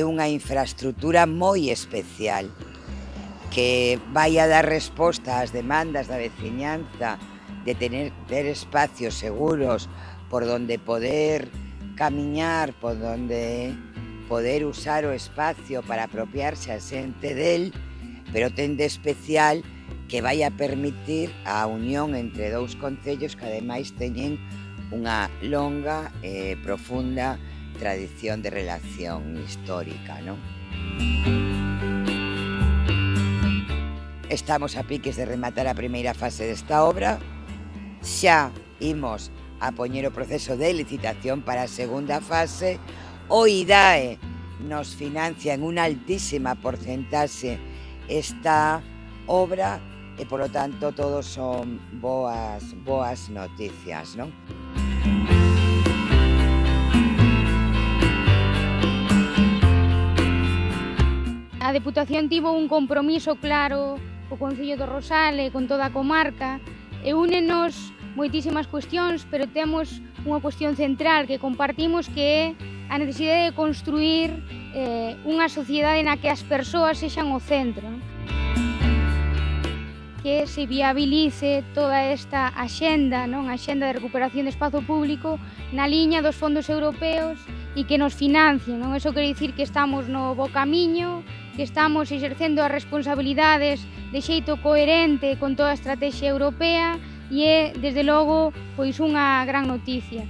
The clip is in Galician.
é unha infraestructura moi especial que vai a dar resposta ás demandas da veciñanza de tener, ter espacios seguros por donde poder camiñar, por donde poder usar o espacio para apropiarse a xente del, pero ten de especial que vai a permitir a unión entre dous concellos que ademais teñen unha longa e eh, profunda tradición de relación histórica, non? Estamos a piques de rematar a primeira fase desta obra. Xa imos a poñer o proceso de licitación para a segunda fase. O IDAE nos financia en unha altísima porcentaxe esta obra e polo tanto todos son boas boas noticias, non? a Deputación tivo un compromiso claro co Concello do Rosal e con toda a comarca e únenos moitísimas cuestións, pero temos unha cuestión central que compartimos que é a necesidade de construir eh, unha sociedade na que as persoas sexan o centro que se viabilice toda esta axenda, non a axenda de recuperación de espazo público na liña dos fondos europeos e que nos financien. Non? Eso quer dicir que estamos no bo camiño, que estamos exercendo as responsabilidades de xeito coherente con toda a estrategia europea e é, desde logo, pois unha gran noticia.